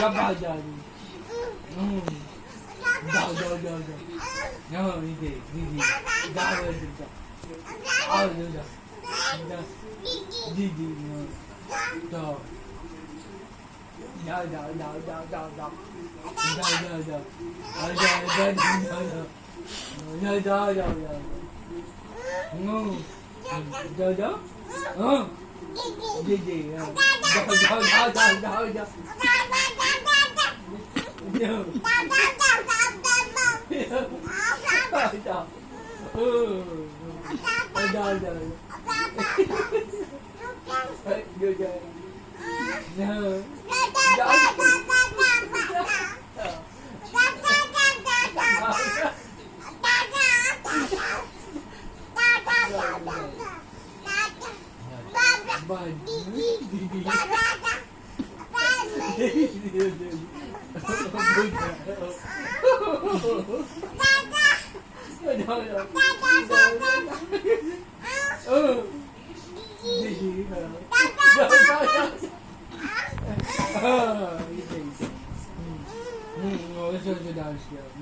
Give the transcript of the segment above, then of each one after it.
叫叫叫叫，嗯，叫叫叫叫，然后这个，叫叫叫叫，啊，叫叫叫叫，叫叫叫叫，叫叫叫叫，嗯，叫叫，嗯。gì gì? Rồi rồi rồi rồi rồi rồi Hãy subscribe cho kênh Ghiền Mì Gõ Để không bỏ lỡ những video hấp dẫn Oh, he thinks. Mm, oh, dog's dog.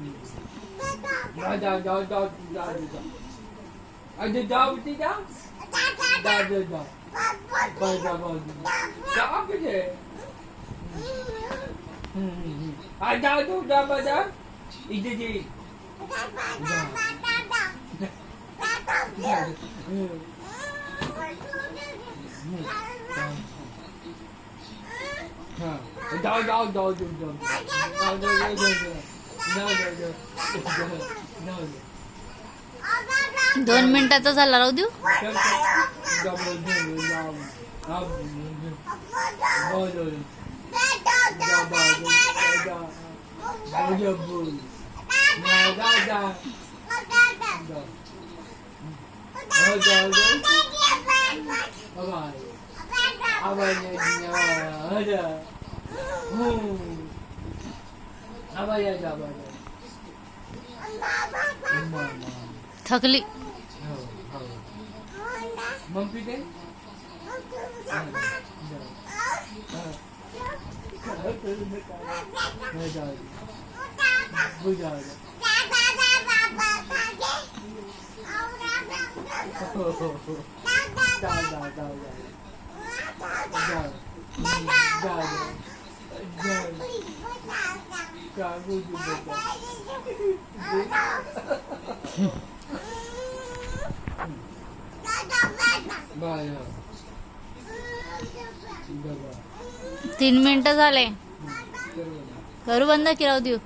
Dog, dog, dog, dog, dog. दोन मिनिटाचा झाला राहू देऊ Chocolate. Mummy दे Thank you. तीन मिनिटं झाले. करू बंद की राहू देऊ.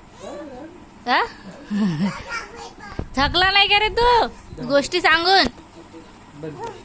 हा? थकला नाही का रे तू? गोष्टी सांगून.